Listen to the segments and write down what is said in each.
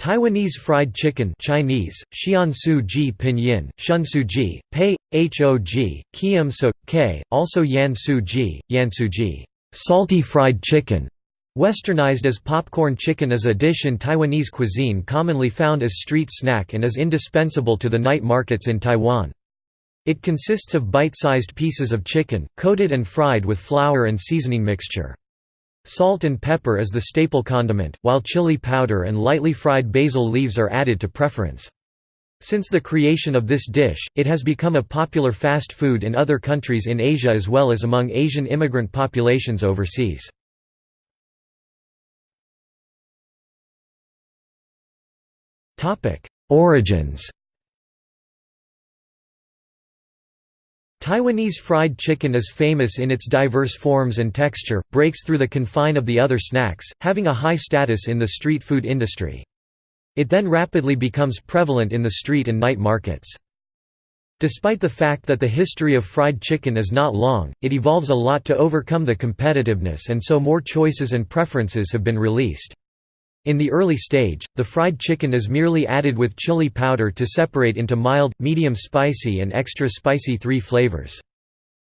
Taiwanese fried chicken Chinese, Xiansu ji pinyin, Shunsu ji, pei, hog, kiem so, k, also yansu ji, yansu ji, salty fried chicken, westernized as popcorn chicken is a dish in Taiwanese cuisine commonly found as street snack and is indispensable to the night markets in Taiwan. It consists of bite-sized pieces of chicken, coated and fried with flour and seasoning mixture. Salt and pepper is the staple condiment, while chili powder and lightly fried basil leaves are added to preference. Since the creation of this dish, it has become a popular fast food in other countries in Asia as well as among Asian immigrant populations overseas. Origins Taiwanese fried chicken is famous in its diverse forms and texture, breaks through the confine of the other snacks, having a high status in the street food industry. It then rapidly becomes prevalent in the street and night markets. Despite the fact that the history of fried chicken is not long, it evolves a lot to overcome the competitiveness and so more choices and preferences have been released. In the early stage, the fried chicken is merely added with chili powder to separate into mild, medium spicy and extra spicy three flavors.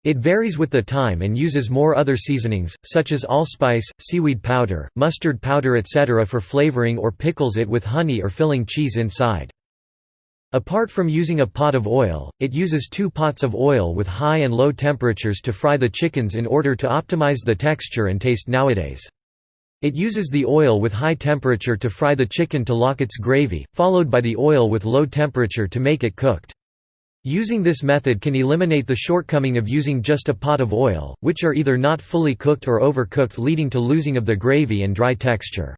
It varies with the time and uses more other seasonings, such as allspice, seaweed powder, mustard powder etc. for flavoring or pickles it with honey or filling cheese inside. Apart from using a pot of oil, it uses two pots of oil with high and low temperatures to fry the chickens in order to optimize the texture and taste nowadays. It uses the oil with high temperature to fry the chicken to lock its gravy, followed by the oil with low temperature to make it cooked. Using this method can eliminate the shortcoming of using just a pot of oil, which are either not fully cooked or overcooked leading to losing of the gravy and dry texture.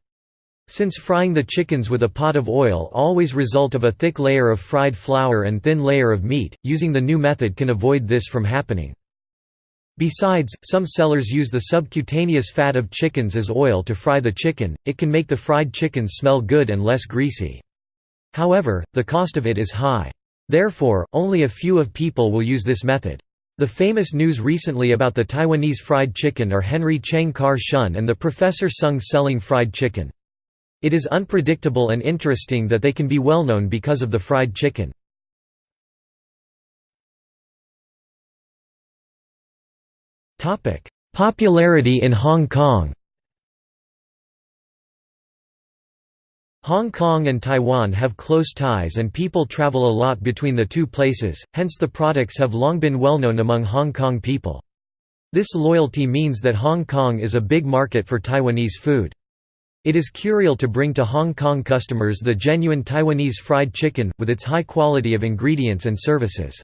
Since frying the chickens with a pot of oil always result of a thick layer of fried flour and thin layer of meat, using the new method can avoid this from happening. Besides, some sellers use the subcutaneous fat of chickens as oil to fry the chicken, it can make the fried chicken smell good and less greasy. However, the cost of it is high. Therefore, only a few of people will use this method. The famous news recently about the Taiwanese fried chicken are Henry Cheng Kar Shun and the Professor Sung selling fried chicken. It is unpredictable and interesting that they can be well known because of the fried chicken. Popularity in Hong Kong Hong Kong and Taiwan have close ties and people travel a lot between the two places, hence the products have long been well known among Hong Kong people. This loyalty means that Hong Kong is a big market for Taiwanese food. It is curial to bring to Hong Kong customers the genuine Taiwanese fried chicken, with its high quality of ingredients and services.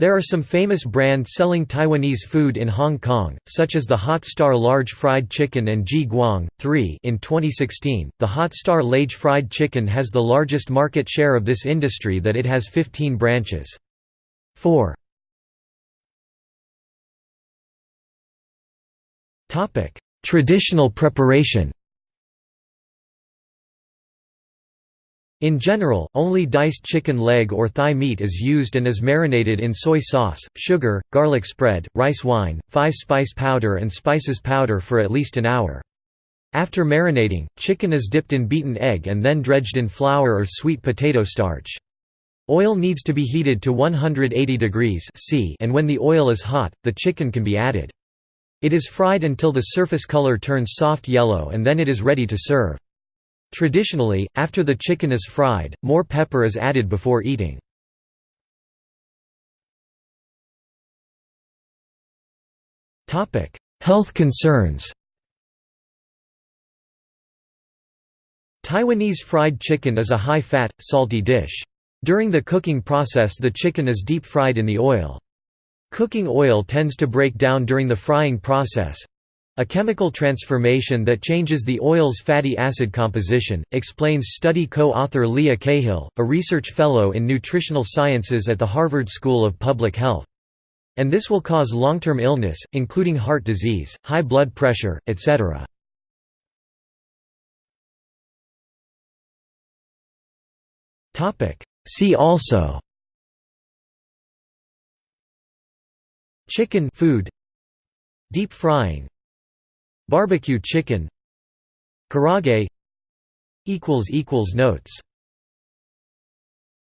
There are some famous brands selling Taiwanese food in Hong Kong, such as the Hot Star Large Fried Chicken and Ji Guang. 3 In 2016, the Hot Star Large Fried Chicken has the largest market share of this industry that it has 15 branches. 4 Traditional preparation In general, only diced chicken leg or thigh meat is used and is marinated in soy sauce, sugar, garlic spread, rice wine, 5-spice powder and spices powder for at least an hour. After marinating, chicken is dipped in beaten egg and then dredged in flour or sweet potato starch. Oil needs to be heated to 180 degrees C and when the oil is hot, the chicken can be added. It is fried until the surface color turns soft yellow and then it is ready to serve. Traditionally, after the chicken is fried, more pepper is added before eating. Health concerns Taiwanese fried chicken is a high-fat, salty dish. During the cooking process the chicken is deep-fried in the oil. Cooking oil tends to break down during the frying process, a chemical transformation that changes the oil's fatty acid composition, explains study co-author Leah Cahill, a research fellow in nutritional sciences at the Harvard School of Public Health. And this will cause long-term illness, including heart disease, high blood pressure, etc. See also Chicken food Deep frying Barbecue chicken. Karaage Notes